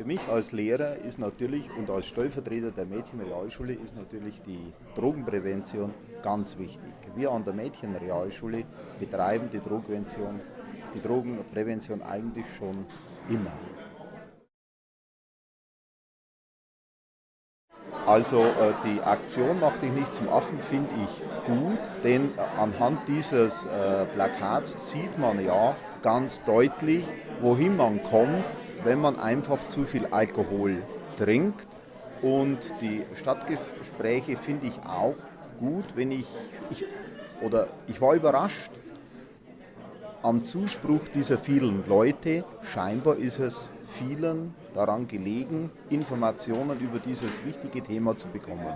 Für mich als Lehrer ist natürlich und als Stellvertreter der Mädchenrealschule ist natürlich die Drogenprävention ganz wichtig. Wir an der Mädchenrealschule betreiben die Drogenprävention, die Drogenprävention eigentlich schon immer. Also äh, die Aktion Mach dich nicht zum Affen finde ich gut, denn äh, anhand dieses äh, Plakats sieht man ja ganz deutlich, wohin man kommt, wenn man einfach zu viel Alkohol trinkt. Und die Stadtgespräche finde ich auch gut, wenn ich, ich oder ich war überrascht am Zuspruch dieser vielen Leute. Scheinbar ist es vielen daran gelegen, Informationen über dieses wichtige Thema zu bekommen.